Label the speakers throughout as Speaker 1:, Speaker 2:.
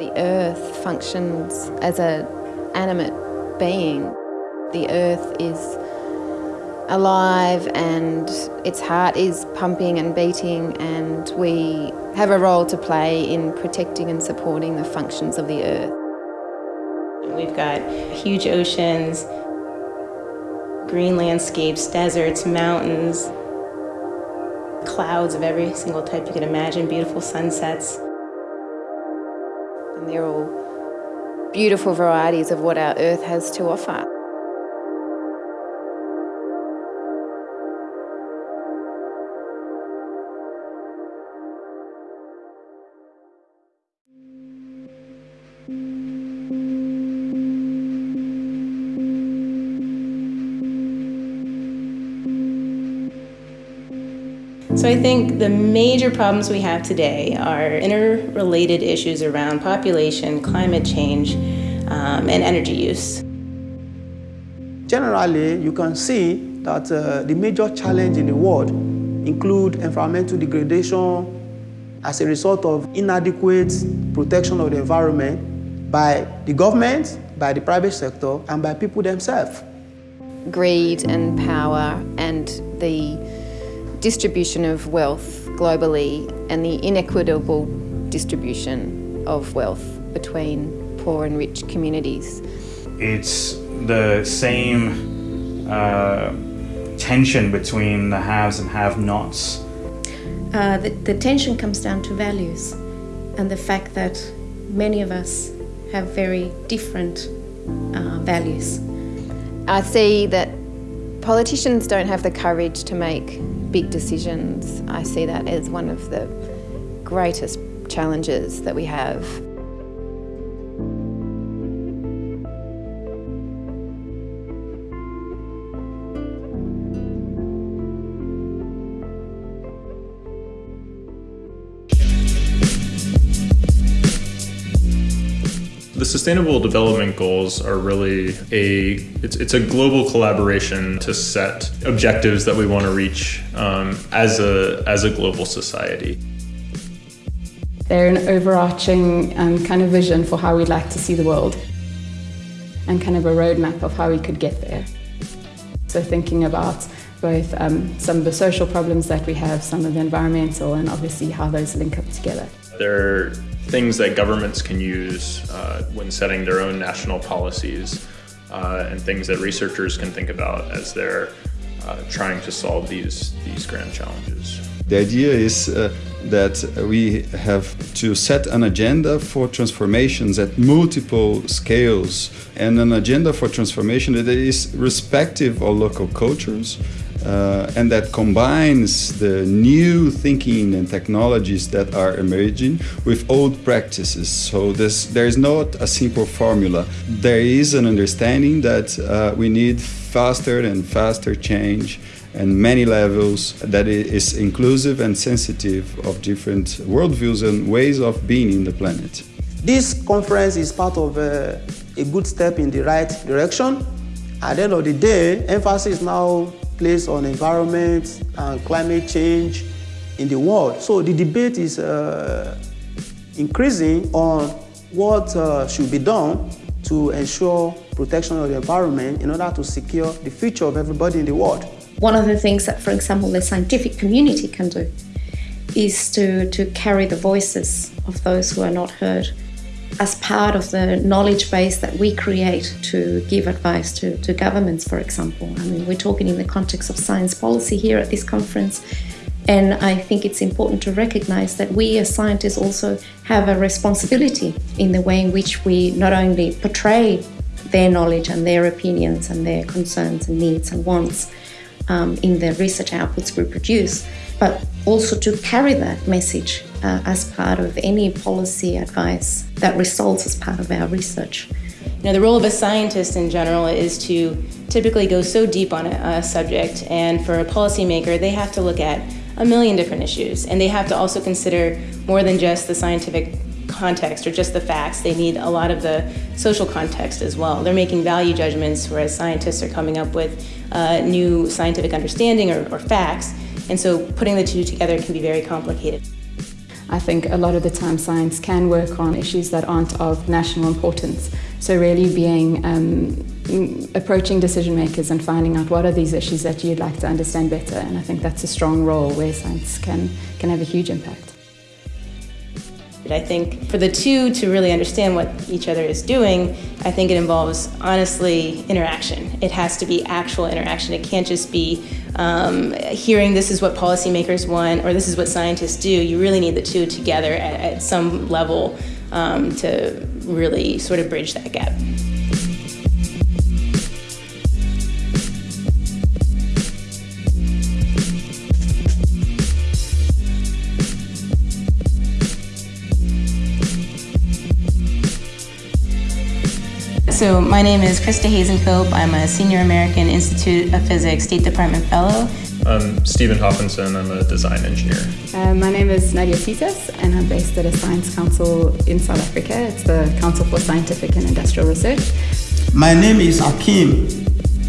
Speaker 1: The earth functions as an animate being. The earth is alive and its heart is pumping and beating and we have a role to play in protecting and supporting the functions of the earth.
Speaker 2: We've got huge oceans, green landscapes, deserts, mountains, clouds of every single type you can imagine, beautiful sunsets.
Speaker 1: And they're all beautiful varieties of what our earth has to offer.
Speaker 2: So I think the major problems we have today are interrelated issues around population, climate change, um, and energy use.
Speaker 3: Generally, you can see that uh, the major challenge in the world include environmental degradation as a result of inadequate protection of the environment by the government, by the private sector, and by people themselves.
Speaker 1: Greed and power and the distribution of wealth globally and the inequitable distribution of wealth between poor and rich communities.
Speaker 4: It's the same uh, tension between the haves and have-nots.
Speaker 5: Uh, the, the tension comes down to values and the fact that many of us have very different uh, values.
Speaker 1: I see that politicians don't have the courage to make big decisions. I see that as one of the greatest challenges that we have.
Speaker 6: The Sustainable Development Goals are really a it's, it's a global collaboration to set objectives that we want to reach um, as a as a global society.
Speaker 7: They're an overarching um, kind of vision for how we'd like to see the world and kind of a roadmap of how we could get there. So thinking about both um, some of the social problems that we have, some of the environmental, and obviously how those link up together.
Speaker 6: They're things that governments can use uh, when setting their own national policies uh, and things that researchers can think about as they're uh, trying to solve these, these grand challenges.
Speaker 8: The idea is uh, that we have to set an agenda for transformations at multiple scales and an agenda for transformation that is respective of local cultures uh, and that combines the new thinking and technologies that are emerging with old practices. So this, there is not a simple formula. There is an understanding that uh, we need faster and faster change and many levels that is inclusive and sensitive of different worldviews and ways of being in the planet.
Speaker 3: This conference is part of uh, a good step in the right direction. At the end of the day, emphasis now placed on environment and climate change in the world. So the debate is uh, increasing on what uh, should be done to ensure protection of the environment in order to secure the future of everybody in the world.
Speaker 5: One of the things that, for example, the scientific community can do is to, to carry the voices of those who are not heard as part of the knowledge base that we create to give advice to, to governments, for example. I mean, we're talking in the context of science policy here at this conference, and I think it's important to recognize that we as scientists also have a responsibility in the way in which we not only portray their knowledge and their opinions and their concerns and needs and wants um, in the research outputs we produce, but also to carry that message uh, as part of any policy advice that results as part of our research.
Speaker 2: Now, the role of a scientist in general is to typically go so deep on a, a subject, and for a policymaker, they have to look at a million different issues, and they have to also consider more than just the scientific context or just the facts. They need a lot of the social context as well. They're making value judgments, whereas scientists are coming up with uh, new scientific understanding or, or facts, and so putting the two together can be very complicated.
Speaker 7: I think a lot of the time science can work on issues that aren't of national importance. So really being um, approaching decision makers and finding out what are these issues that you'd like to understand better. And I think that's a strong role where science can, can have a huge impact.
Speaker 2: I think for the two to really understand what each other is doing, I think it involves honestly interaction. It has to be actual interaction. It can't just be um, hearing this is what policymakers want or this is what scientists do. You really need the two together at, at some level um, to really sort of bridge that gap. So my name is Krista Hazencope. I'm a Senior American Institute of Physics State Department Fellow.
Speaker 6: I'm Stephen Hoffinson. I'm a design engineer.
Speaker 7: Uh, my name is Nadia Titas, and I'm based at a science council in South Africa. It's the Council for Scientific and Industrial Research.
Speaker 3: My name is Akeem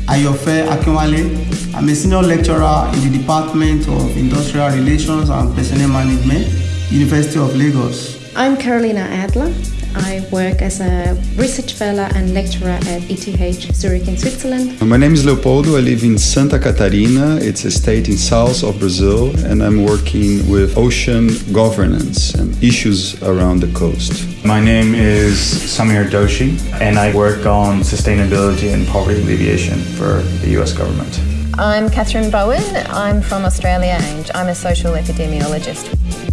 Speaker 3: Ayofe Akinwale. I'm a senior lecturer in the Department of Industrial Relations and Personnel Management, University of Lagos.
Speaker 5: I'm Carolina Adler. I work as a research fellow and lecturer at ETH Zurich in Switzerland.
Speaker 8: My name is Leopoldo. I live in Santa Catarina. It's a state in south of Brazil, and I'm working with ocean governance and issues around the coast.
Speaker 4: My name is Samir Doshi, and I work on sustainability and poverty alleviation for the US government.
Speaker 1: I'm Kathryn Bowen. I'm from Australia and I'm a social epidemiologist.